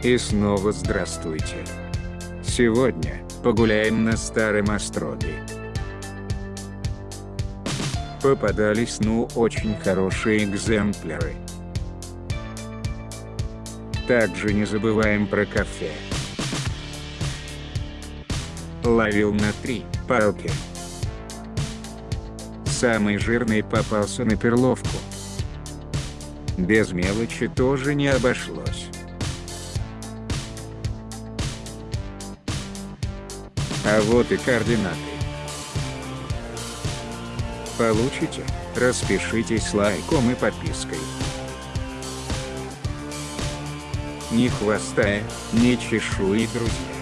И снова здравствуйте. Сегодня погуляем на старом острове. Попадались ну очень хорошие экземпляры. Также не забываем про кафе. Ловил на три палки. Самый жирный попался на перловку. Без мелочи тоже не обошлось. А вот и координаты. Получите? Распишитесь лайком и подпиской. Ни хвоста, ни чешуи, друзья.